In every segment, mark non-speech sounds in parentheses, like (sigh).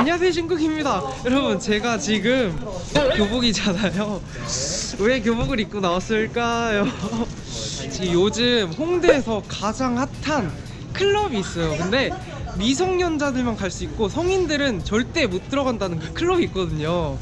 안녕하세요 신국입니다. 여러분 제가 지금 교복이잖아요. 왜 교복을 입고 나왔을까요? 지금 요즘 홍대에서 가장 핫한 클럽이 있어요. 근데 미성년자들만 갈 수 있고 성인들은 절대 못 들어간다는 그 클럽이 있거든요.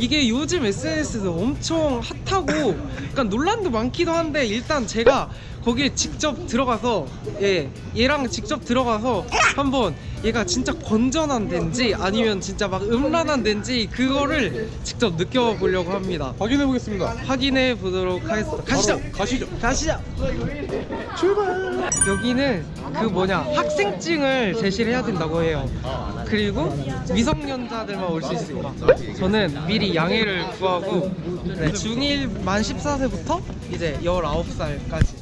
이게 요즘 SNS에서 엄청 핫하고 약간 논란도 많기도 한데 일단 제가 거기에 직접 들어가서 예 얘랑 직접 들어가서 한번 얘가 진짜 건전한 데인지 아니면 진짜 막 음란한 데인지 그거를 직접 느껴보려고 합니다. 확인해 보겠습니다. 확인해 보도록 하겠습니다. 가시죠. 가시죠. 가시죠. 출발! 여기는 그 뭐냐 학생증을 제시를 해야 된다고 해요. 그리고 미성년자들만 올 수 있습니다. 저는 미리 양해를 구하고 네, 중1 만 14세부터 이제 19살까지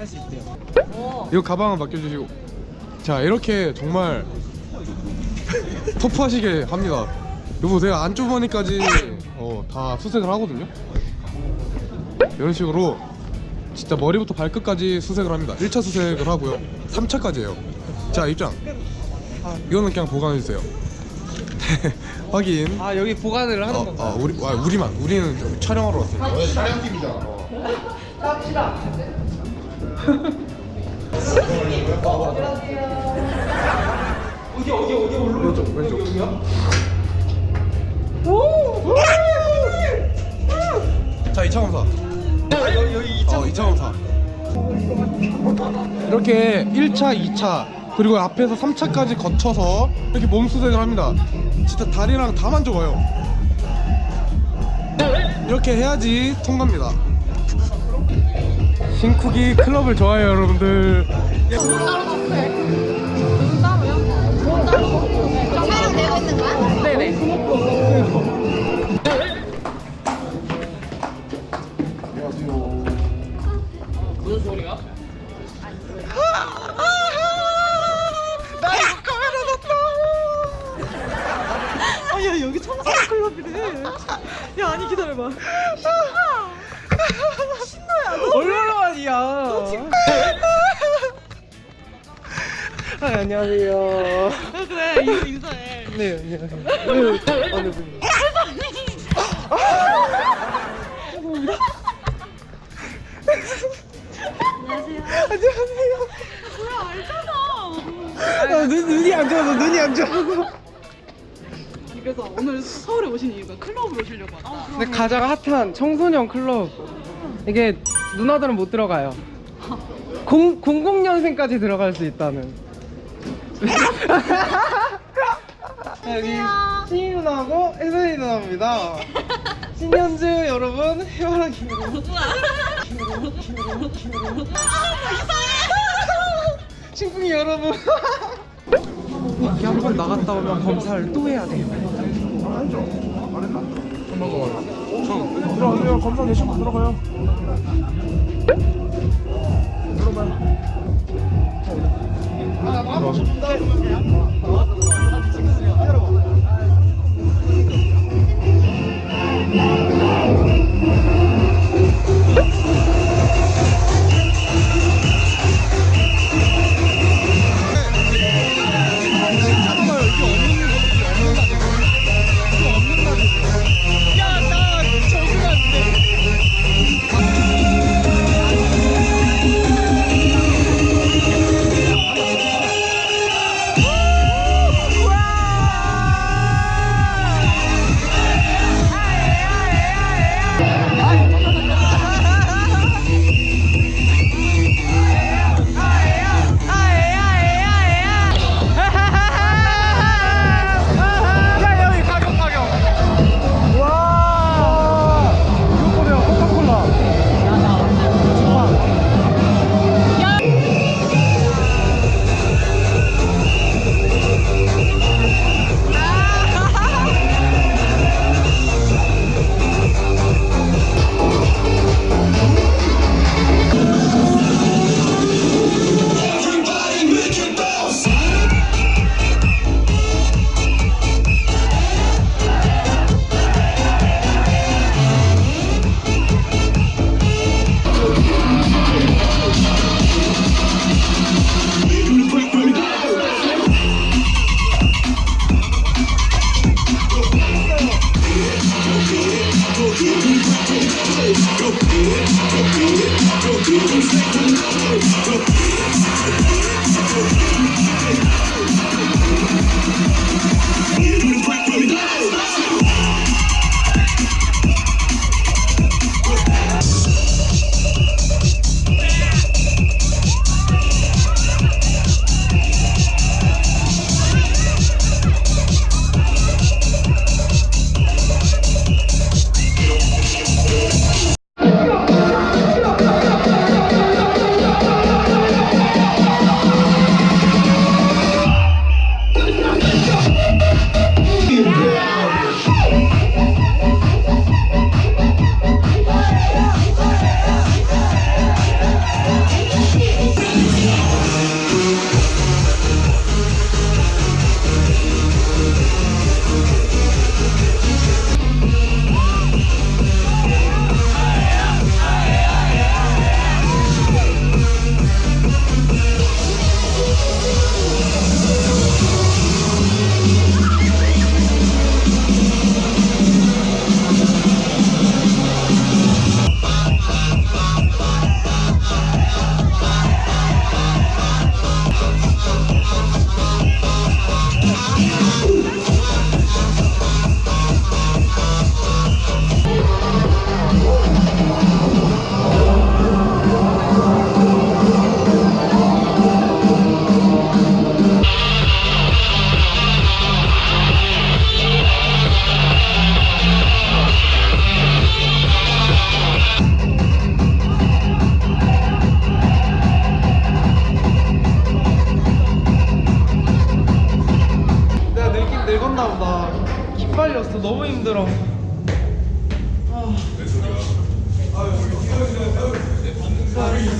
할 수 있대요 이거 가방은 맡겨주시고. 자 이렇게 정말 터프하시게 합니다. 여보 제가 안주머니까지 어, 다 수색을 하거든요. 이런 식으로 진짜 머리부터 발끝까지 수색을 합니다. 1차 수색을 하고요. 3차까지예요. 자 입장. 이거는 그냥 보관해 주세요. (laughs) 확인. 아 여기 보관을 하는 어, 건가요? 어, 우리 아, 우리만 우리는 좀 촬영하러 왔어요. 어디 어디 어디 올라 왼쪽 왼쪽. 자 2차 검사. 아, 여기 여기 어 2차 검사. 이렇게 1차, 2차 그리고 앞에서 3차까지 거쳐서 이렇게 몸 수색을 합니다. 진짜 다리랑 다 만져봐요. 이렇게 해야지 통과입니다. 신쿡이 클럽을 좋아해요, 여러분들. 촬영되고 있는 거야? 네네 나 이거 카메라 아야 여기 청소년 클럽이래. 야 아니 기다려봐 안녕하세요. 그래 인사해. 네 안녕하세요. 네, 어느 분이 안녕하세요 뭐야 알잖아 아, 눈, 눈이 안 좋아서 눈이 안 좋아서. 그래서 오늘 서울에 오신 이유가 클럽을 오시려고 하다. 근데 가장 핫한 청소년 클럽. 이게 누나들은 못 들어가요. 0, 00년생까지 들어갈 수 있다는 여기 신이 누나하고 혜선이 누나입니다. 신현주 여러분 해바라기. 신풍이 여러분. 밖에 한 번 나갔다 오면 검사를 또 해야 돼요 들어가세요 검사 내시고 들어가요 들어가요. 아, 나 마음 좋다.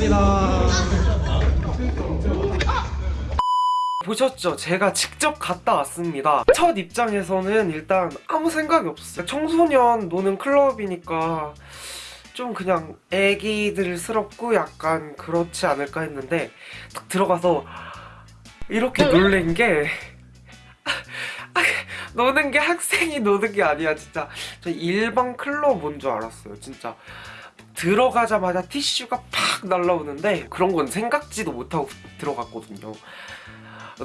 고하셨습니다. 보셨죠? 제가 직접 갔다 왔습니다. 첫 입장에서는 일단 아무 생각이 없었어요. 청소년 노는 클럽이니까 좀 그냥 애기들스럽고 약간 그렇지 않을까 했는데 딱 들어가서 이렇게 놀란 게 (laughs) 노는 게 학생이 노는 게 아니야 진짜 저 일반 클럽 온 줄 알았어요 진짜 들어가자마자 티슈가 팍 날라오는데 그런 건 생각지도 못하고 들어갔거든요.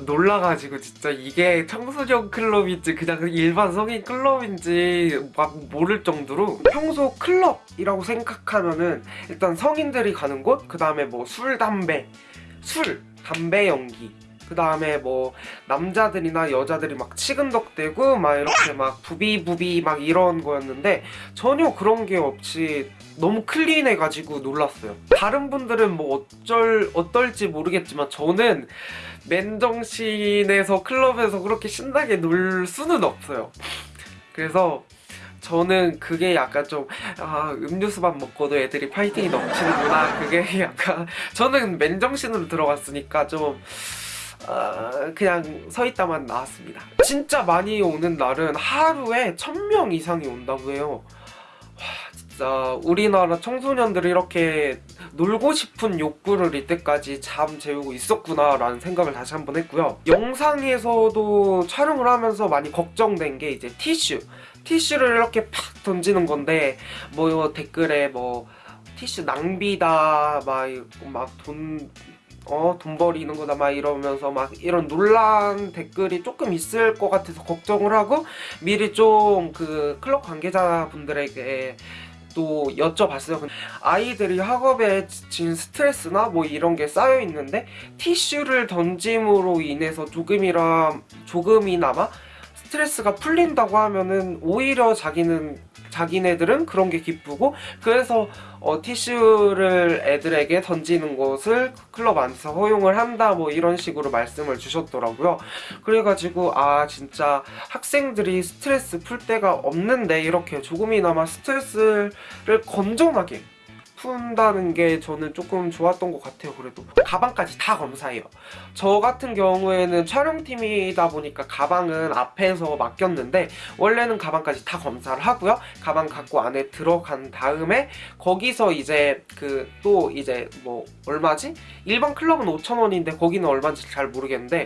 놀라가지고 진짜 이게 청소년 클럽인지 그냥 일반 성인 클럽인지 막 모를 정도로 평소 클럽이라고 생각하면은 일단 성인들이 가는 곳 그 다음에 뭐 술 담배 술 담배 연기 그 다음에 뭐 남자들이나 여자들이 막 치근덕대고 막 이렇게 막 부비부비 막 이런 거였는데 전혀 그런 게 없이 너무 클린해가지고 놀랐어요. 다른 분들은 뭐 어쩔 어떨지 모르겠지만 저는 맨정신에서 클럽에서 그렇게 신나게 놀 수는 없어요. 그래서 저는 그게 약간 좀 아, 음료수만 먹고도 애들이 파이팅이 넘치는구나 그게 (laughs) 약간 저는 맨정신으로 들어갔으니까 좀 아, 그냥 서 있다만 나왔습니다. 진짜 많이 오는 날은 하루에 1000명 이상이 온다고 해요. 와, 진짜 우리나라 청소년들이 이렇게 놀고 싶은 욕구를 이때까지 잠 재우고 있었구나 라는 생각을 다시 한번 했고요. 영상에서도 촬영을 하면서 많이 걱정된 게 이제 티슈. 티슈를 이렇게 팍 던지는 건데 뭐 댓글에 뭐 티슈 낭비다 막 막돈 어, 돈 버리는 거다 막 이러면서 막 이런 논란 댓글이 조금 있을 것 같아서 걱정을 하고 미리 좀 그 클럽 관계자분들에게 또 여쭤봤어요. 아이들이 학업에 지친 스트레스나 뭐 이런 게 쌓여 있는데 티슈를 던짐으로 인해서 조금이라 조금이나마 스트레스가 풀린다고 하면은 오히려 자기는 자기네들은 그런 게 기쁘고 그래서 어, 티슈를 애들에게 던지는 것을 클럽 안에서 허용을 한다 뭐 이런 식으로 말씀을 주셨더라고요. 그래가지고 아 진짜 학생들이 스트레스 풀 데가 없는데 이렇게 조금이나마 스트레스를 건전하게 푼다는 게 저는 조금 좋았던 것 같아요 그래도. 가방까지 다 검사해요. 저 같은 경우에는 촬영팀이다 보니까 가방은 앞에서 맡겼는데 원래는 가방까지 다 검사를 하고요. 가방 갖고 안에 들어간 다음에 거기서 이제 그 또 이제 뭐 얼마지? 일반 클럽은 5천원인데 거기는 얼마인지 잘 모르겠는데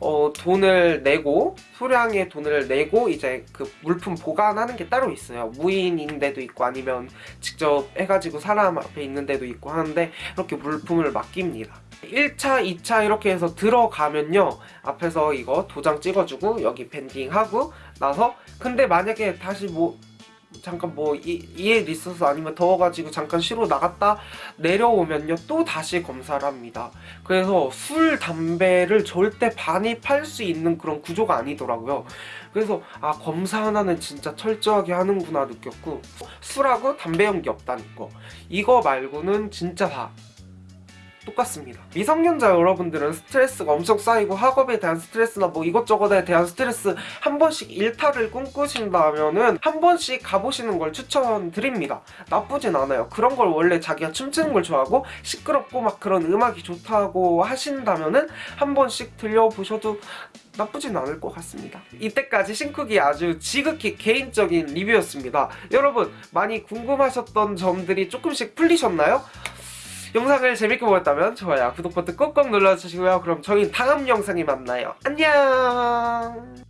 어 돈을 내고 수량의 돈을 내고 이제 그 물품 보관하는 게 따로 있어요. 무인인데도 있고 아니면 직접 해가지고 사람 편의점 앞에 있는 데도 있고 하는데 이렇게 물품을 맡깁니다. 1차, 2차 이렇게 해서 들어가면요. 앞에서 이거 도장 찍어주고 여기 밴딩하고 나서 근데 만약에 다시 뭐 잠깐 뭐 이일 있어서 아니면 더워가지고 잠깐 쉬러 나갔다 내려오면요. 또 다시 검사를 합니다. 그래서 술, 담배를 절대 반입할 수 있는 그런 구조가 아니더라고요. 그래서 아 검사 하나는 진짜 철저하게 하는구나 느꼈고 술하고 담배 연기 없다는 거. 이거 말고는 진짜 다 똑같습니다. 미성년자 여러분들은 스트레스가 엄청 쌓이고 학업에 대한 스트레스나 뭐 이것저것에 대한 스트레스 한 번씩 일탈을 꿈꾸신다면은 한 번씩 가보시는 걸 추천드립니다. 나쁘진 않아요. 그런 걸 원래 자기가 춤추는 걸 좋아하고 시끄럽고 막 그런 음악이 좋다고 하신다면은 한 번씩 들려보셔도 나쁘진 않을 것 같습니다. 이때까지 신쿡이 아주 지극히 개인적인 리뷰였습니다. 여러분 많이 궁금하셨던 점들이 조금씩 풀리셨나요? 영상을 재밌게 보셨다면 좋아요, 구독 버튼 꼭꼭 눌러주시고요. 그럼 저희 다음 영상에 만나요. 안녕!